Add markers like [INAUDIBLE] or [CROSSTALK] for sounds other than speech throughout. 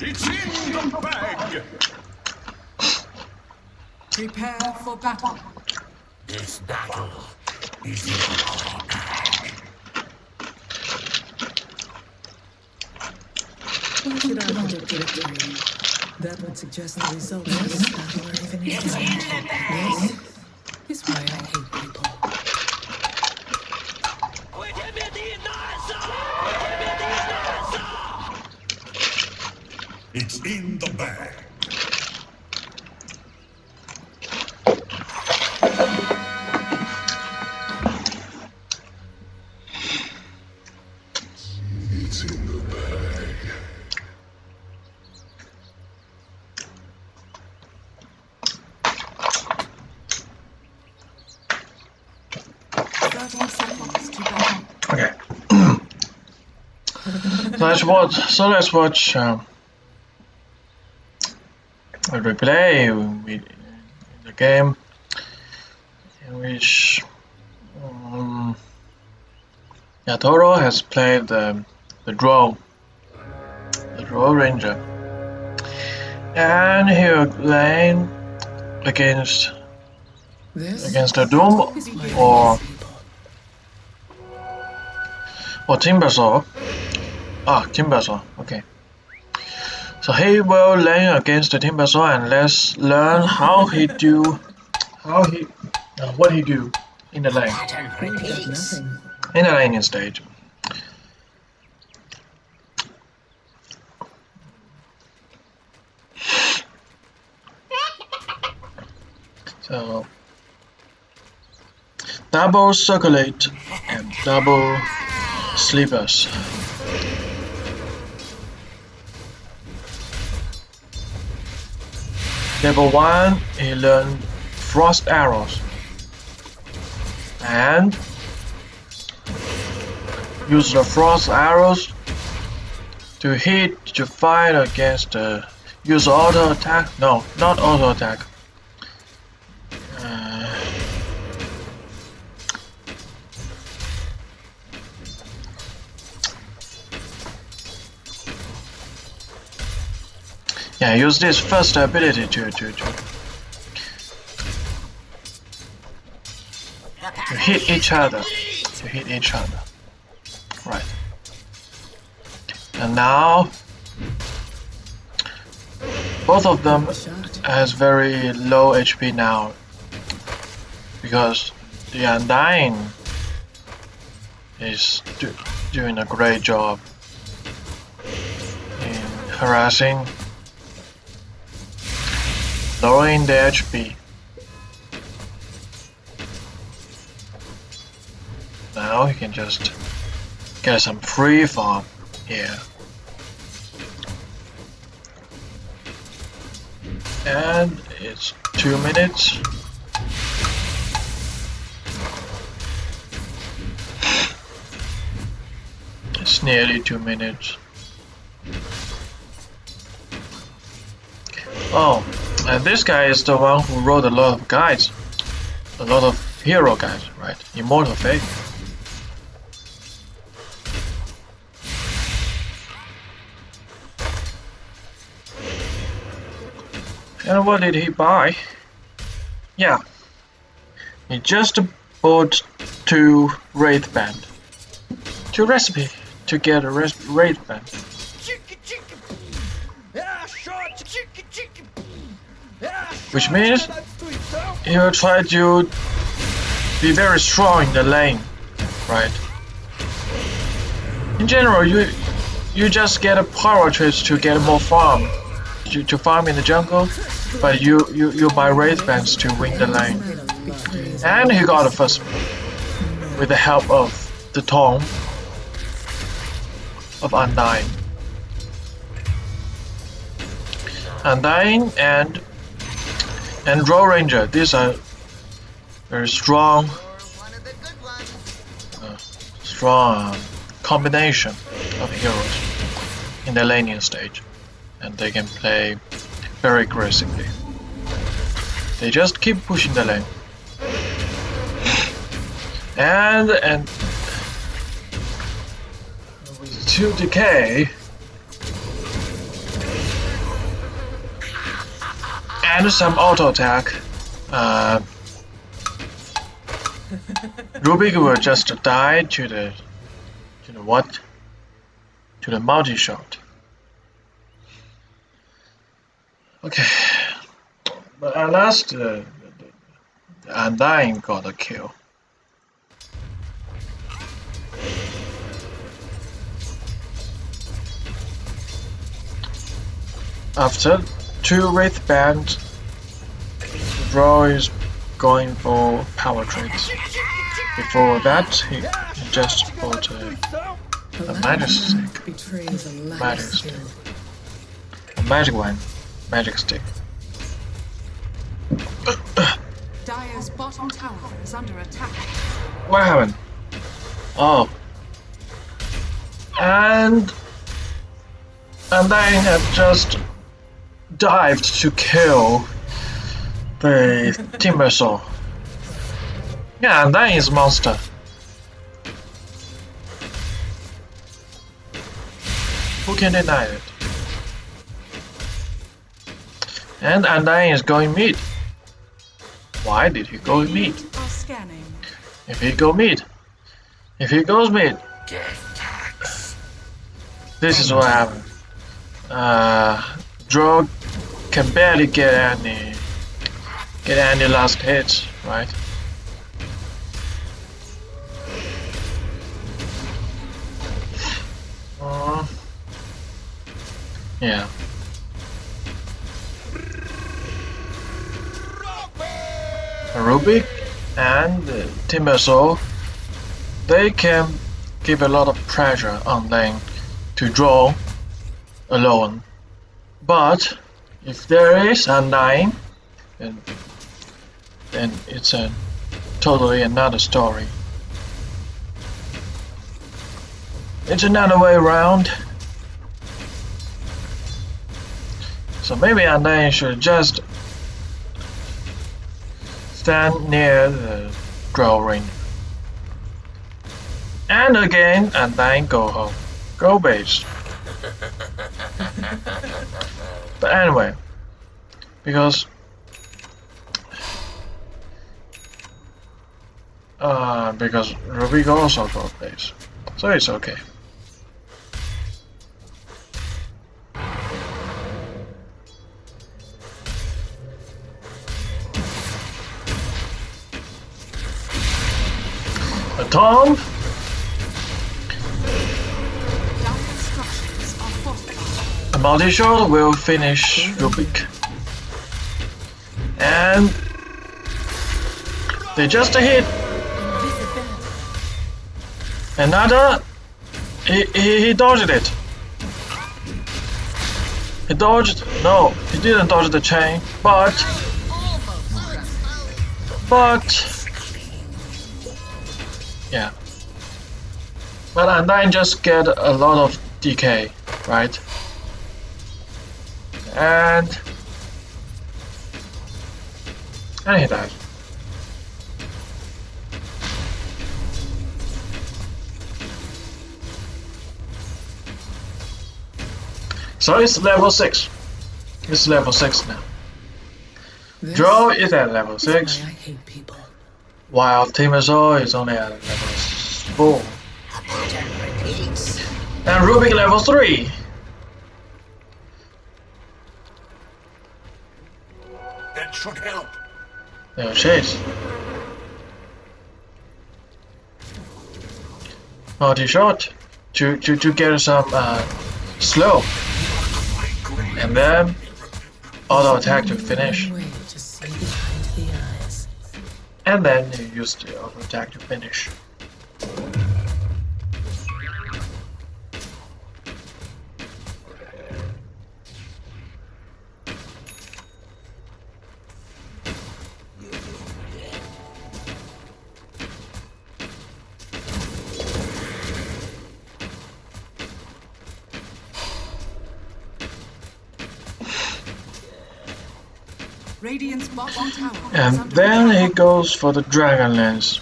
It's in the bag! Prepare for battle. This battle is in my bag. Why should I predict victory? That would suggest the result of this battle are even It's in the bag. Yes. It's why I hate let's watch. So let's watch um, a replay with the game in which um, Yatoro has played the the Drow, the Drow Ranger, and he will playing against This against the Doom or or Timbersaw. Ah, Timbersaw. Okay. So he will lane against the Timbersaw and let's learn how he do, how he, uh, what he do in the lane, in the laning stage. So double circlet and double slippers. Level 1, he learned Frost Arrows. And use the Frost Arrows to hit, to fight against the... Use auto attack? No, not auto attack. Yeah, use this first ability to to to, to hit each other. To hit each other. Right. And now both of them has very low HP now because the Undying is do, doing a great job in harassing lowering the HP. Now you can just get some free farm here. And it's two minutes. It's nearly two minutes. Oh, and this guy is the one who wrote a lot of guides. A lot of hero guides, right? Immortal Fate. And what did he buy? Yeah. He just bought two Wraith Band. Two recipe to get a Wraith Band. Which means he will try to be very strong in the lane, right? In general, you you just get a Power Treads to get more farm, to, to farm in the jungle, but you, you, you buy Wraith Bands to win the lane. And he got the first with the help of the Tome of Undying. Undying and and Drow Ranger. These are very strong, uh, strong combination of heroes in the laning stage, and they can play very aggressively. They just keep pushing the lane, and and with two decay. And some auto attack. Uh, Rubik will just die to the to the what? To the multi shot. Okay. But at last uh, the, Undying got a kill. After two Wraith Band, Drow is going for Power Treads. Before that, he, just bought a, A magic stick. betrays a lack Magic stick. a magic one, magic stick. Dire's bottom tower is under attack. What happened? Oh. And and then had just dived to kill the Timbersaw. Yeah, and that is monster. Who can deny it? And Undying is going mid. Why did he go mid? If he go mid, if he goes mid, this is what happened. Uh, Drog can barely get any, get any last hits, right? Uh, yeah. Rubik and uh, Timbersaw, they can give a lot of pressure on lane to Drow alone. But if there is a nine, then, then it's a totally another story. It's another way around. So maybe a nine should just stand near the draw ring. And again, and then go home. Go base. [LAUGHS] but anyway, because uh, because Ruby also got base, so it's okay. A multi-shot will finish Rubik. And they just hit another. He, he, he dodged it. He dodged. No, he didn't dodge the chain, but but yeah. But Undying just get a lot of DK, right? And and he died. So it's level 6. It's level 6 now. This Drow is at level is 6, I hate people. while Timbersaw is only at level 4. And Rubik level 3. Should help. Multi shot to, to, to get some uh, slow. And then auto attack to finish. And then you use the auto attack to finish. And then he goes for the Dragon Lance.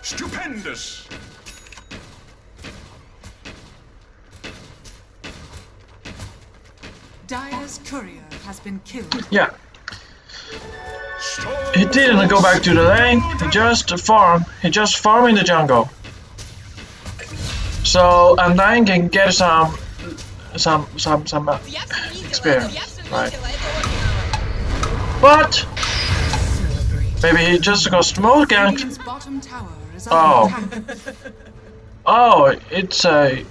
Stupendous! Dire's courier has been killed. Yeah. He didn't go back to the lane, he just farm. He just farm in the jungle. So and then can get some some some some uh, experience. Right. But maybe he just got smoke ganked. Radiant's bottom tower is Oh. [LAUGHS] Oh, it's a.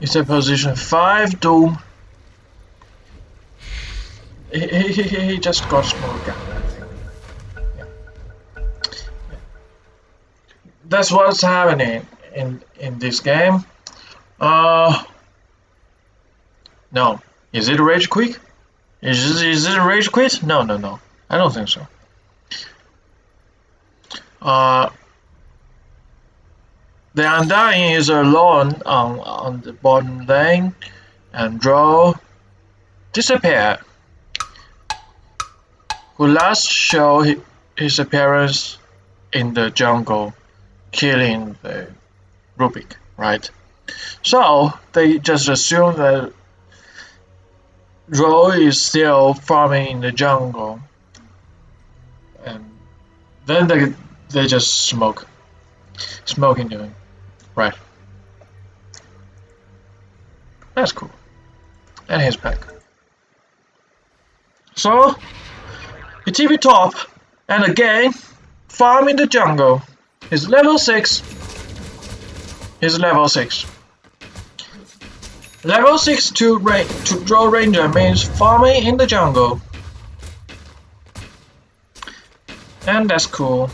It's a position five doom. He, he, he, he just got smoke ganked, I think. Yeah. Yeah. That's what's happening in in this game. Uh. No, is it rage quit? Is it, is it rage quit? No, no, no. I don't think so. Uh, the Undying is alone on, on the bottom lane and Drow disappear. Who last show his appearance in the jungle, killing the Rubik, right? So they just assume that Ro is still farming in the jungle, and then they they just smoke. Smoke into him. Right. That's cool. And he's back. So, the TV top, and again, farm in the jungle. He's level 6. He's level 6. Level 6 to, ra to Drow Ranger means farming in the jungle. And that's cool.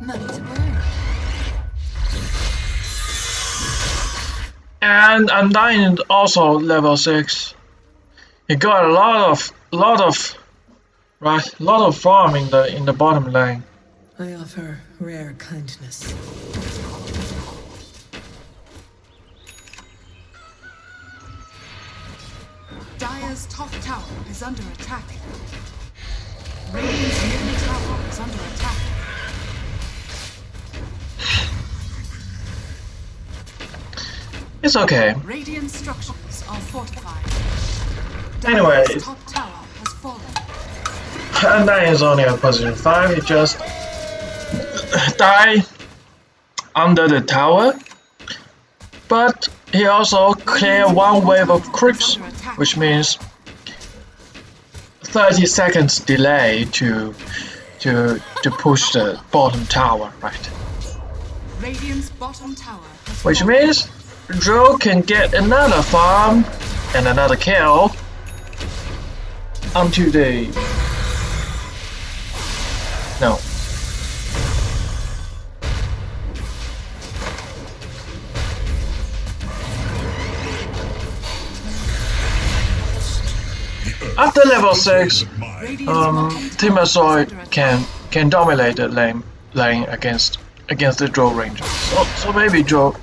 Money to burn. And Undying is also level six. You got a lot of lot of right a lot of farm in the in the bottom lane. I offer rare kindness. Dire's top tower is under attack. Radiant's middle tower is under attack. It's okay. Radiant structures are fortified. Anyway. Dire's top tower has fallen. Undying is only at position five. He just die under the tower. But he also clear one wave of creeps, which means 30 seconds delay to to to push the bottom tower, right? Radiant's bottom tower Which means Joe can get another farm and another kill onto the no. After level 6, Radiant's um, can can dominate the lane lane against against the Joe Ranger. So, so maybe Joe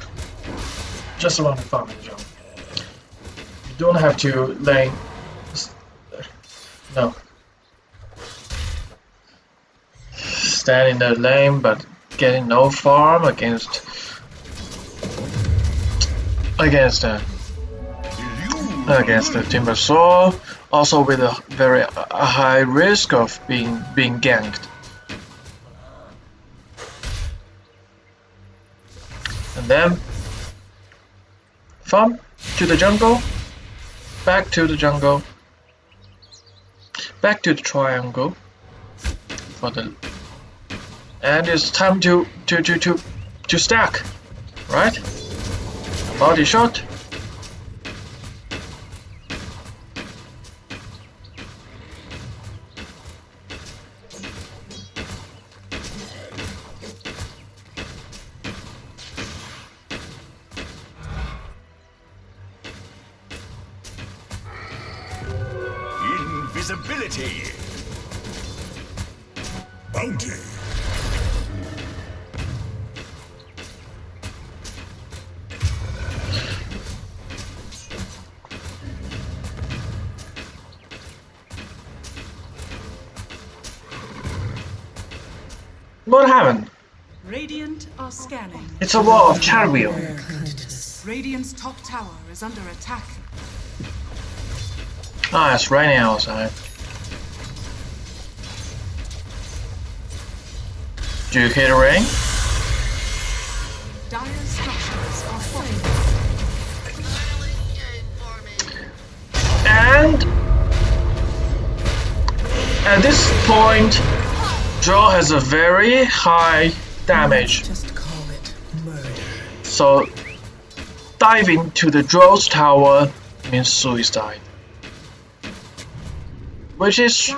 just farm the Joe. You don't have to lane. No. Stand in the lane, but getting no farm against against the against the Timbersaw, also with a very a high risk of being being ganked. And then farm to the jungle, back to the jungle, back to the triangle for the and it's time to to to to to stack, right? Body shot. Invisibility. Bounty. What happened? Radiant are scanning. It's a war of kindness. Radiant's top tower is under attack. Ah, it's raining outside. Do you hear the rain? Dire structures are falling. And at this point, Joe has a very high damage. Just call it. So diving to the Drow's tower means suicide. Which is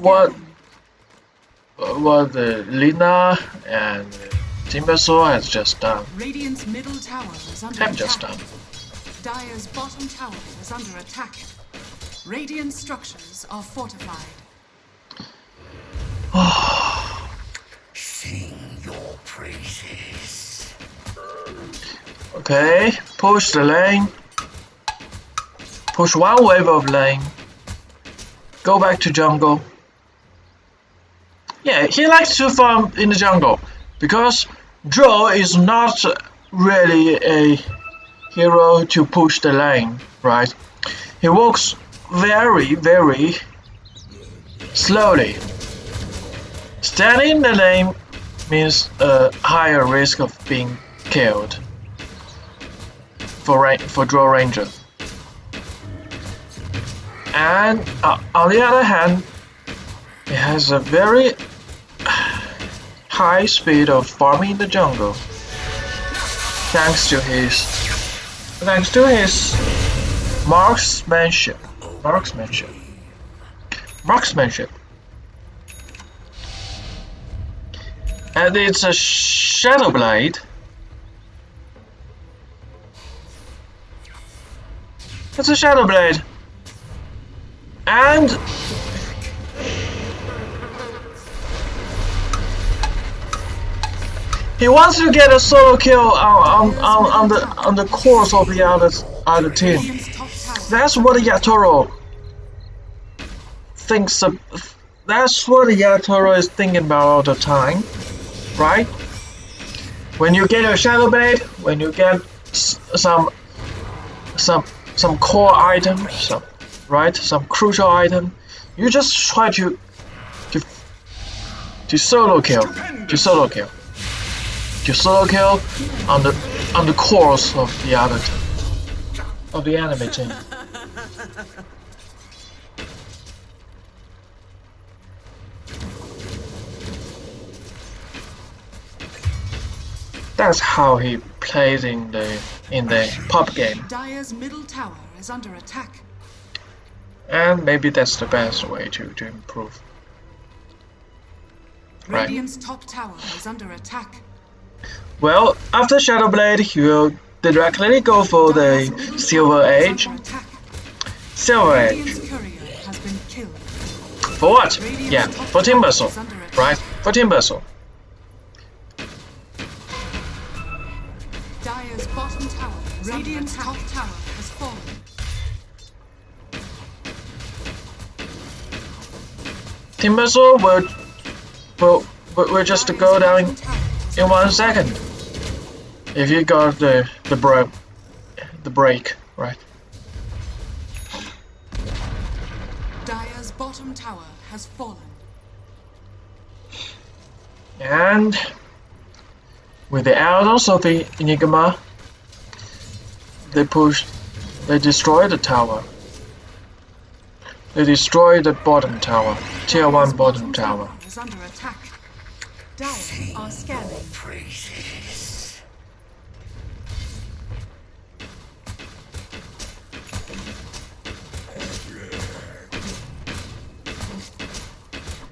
What? Uh, what the Lina and Timbersaw has just done. Radiant's middle tower is under Have attack. just done. Dire's bottom tower is under attack. Radiant structures are fortified. Sing your praises. Okay, push the lane. Push one wave of lane. Go back to jungle. Yeah, he likes to farm in the jungle because Joe is not really a hero to push the lane, right? He walks very, very slowly. Standing in the lane means a higher risk of being killed for for Drow Ranger. And uh, on the other hand, it has a very high speed of farming in the jungle, thanks to his thanks to his marksmanship, marksmanship, marksmanship. And it's a shadow blade. It's a shadow blade. And he wants to get a solo kill on, on, on, on the on the course of the other other team. That's what Yatoro thinks. Of, that's what Yatoro is thinking about all the time, right? When you get a shadow blade, when you get some some some core item, some right, some crucial item, you just try to to to solo kill, to solo kill, to solo kill on the on the course of the other of the enemy team. [LAUGHS] That's how he plays in the in the pub game, Dire's middle tower is under attack. and maybe that's the best way to to improve. Right. Radiant's top tower is under attack. Well, after Shadowblade, he will directly go for the Silver Edge. Silver Edge. Radiant's courier has been killed. For what? Yeah, for tower Timbersaw, is under attack. right? For Timbersaw. Radiant's top tower has fallen. Timbersaw will will will, will just Dire's go down bottom tower is in one second. If you got the the bro the break, right? Dire's bottom tower has fallen. And with the elders of the Enigma, they pushed. they destroyed the tower. They destroyed the bottom tower, tier 1 bottom tower. is under attack. Dire are scanning. Praises.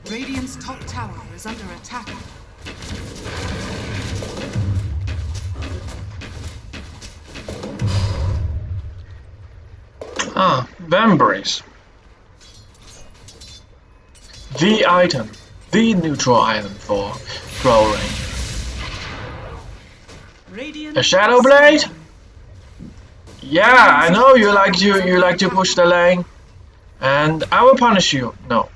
Radiant's top tower is under attack. Ah, Vambrace. The item, the neutral item for Growling. A Shadow Blade? Yeah, I know you like to you like to push the lane, and I will punish you. No,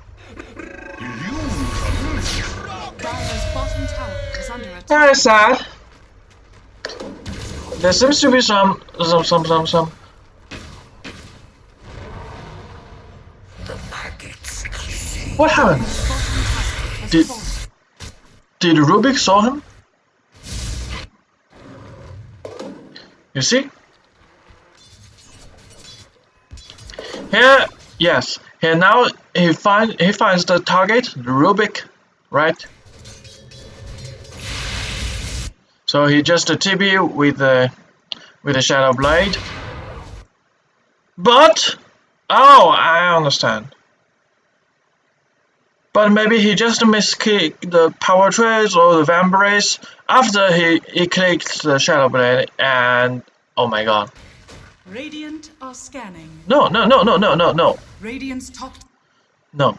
bottom Very sad. There seems to be some, some, some, some, some. What happened? Did- Did Rubik saw him? You see? Here, yes. Here now he find he finds the target, Rubik, right? So he just a TP with the with a Shadow Blade. But oh, I understand. But maybe he just miskicked the Power Treads or the vampires after he, he clicked the shadow blade and oh my god. Radiant are scanning. No no no no no no no Radiant's top no.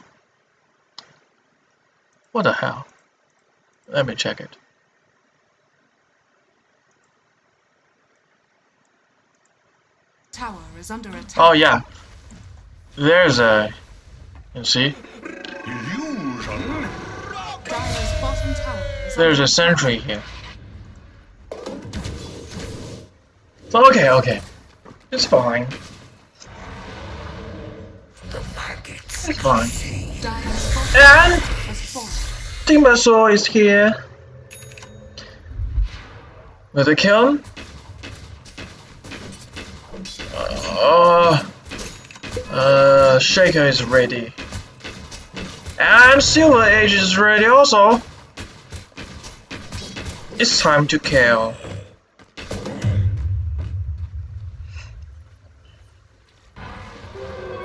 What the hell? Let me check it. tower is under attack. Oh yeah. There's a you see? Illusion. There's a sentry here. Okay, okay. It's fine. It's fine. And. Timbersaw is here. With a kiln. Uh, uh, Shaker is ready. And Silver Edge is ready also. It's time to kill.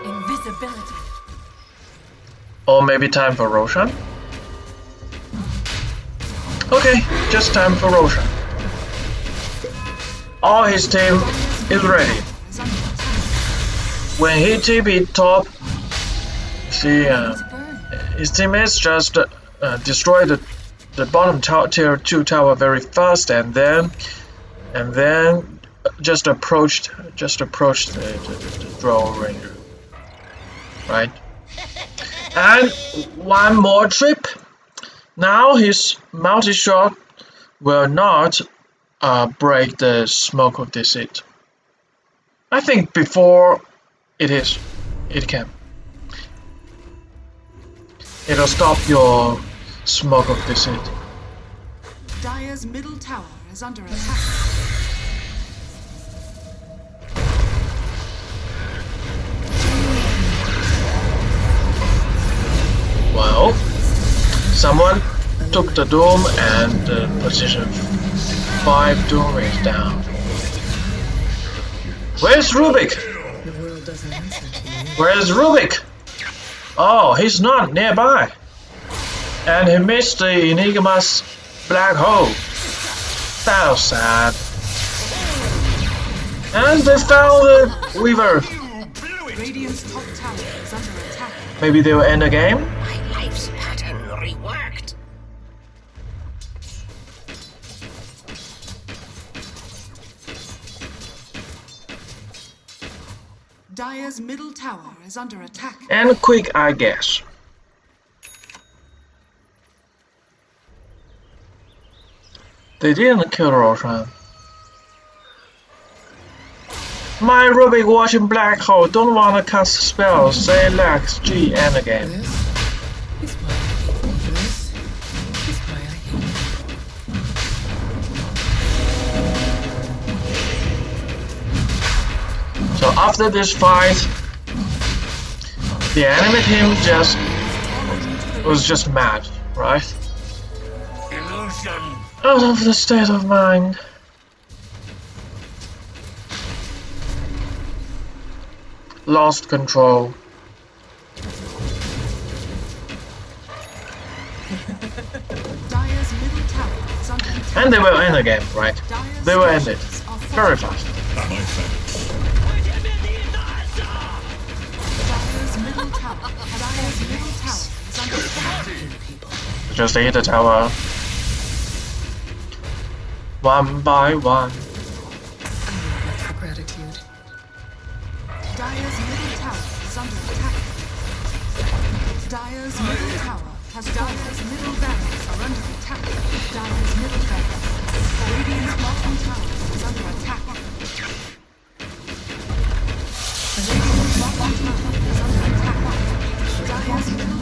Invisibility. Or maybe time for Roshan? Okay, just time for Roshan. All his team is ready. Is under attack. When he TP top, see, uh, burn. His teammates just uh, destroy the, the bottom tier 2 tower very fast and then and then just approached just approached the, the, the, Drow Ranger. Right? And one more trip. Now his multi-shot will not uh, break the smoke of deceit. I think before it is, it can. It'll stop your smoke of deceit. Dire's middle tower is under attack. Well, someone took the dome and uh, position five doom is down. Where's Rubik? The world doesn't answer to you. Where's Rubik? Oh, he's not nearby. And he missed the Enigma's black hole. That was sad. And they found the Weaver. You blew it. Radiant's top tower is under attack. Maybe they'll end the game? Dire's middle tower is under attack. And quick, I guess. They didn't kill Roshan. My Rubik watching Black Hole don't wanna cast spells, say Lex G end again. After this fight, the enemy team just was just mad, right? Illusion. Out of the state of mind. Lost control. Dire's middle tower is under attack. And they were in the game, right? They were end it. structures Very falling. fast. Attack. Just hit the tower. One by one. Dire's middle tower is under attack. Dire's middle tower has Dire's middle barracks are under attack. Dire's middle barracks. Radiant's bottom tower is under attack. Radiant's bottom tower is under attack. Dire's middle